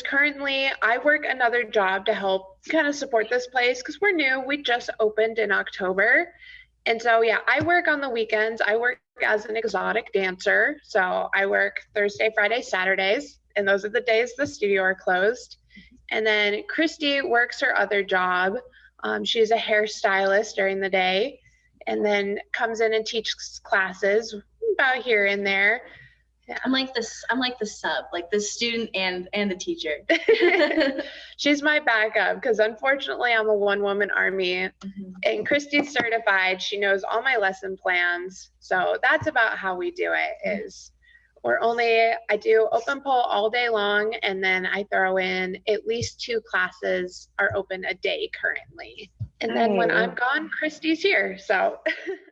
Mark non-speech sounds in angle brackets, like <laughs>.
currently I work another job to help kind of support this place because we're new. We just opened in October. And so, yeah, I work on the weekends. I work as an exotic dancer. So I work Thursday, Friday, Saturdays, and those are the days the studio are closed. And then Christy works her other job. Um, she's a hairstylist during the day and then comes in and teaches classes about here and there. I'm like this. I'm like the sub, like the student and and the teacher. <laughs> She's my backup because unfortunately I'm a one woman army Mhm. and Christy's certified. She knows all my lesson plans. So that's about how we do it is we're only I do open pole all day long and then I throw in at least two classes are open a day currently. And then when I'm gone, Christy's here. So <laughs>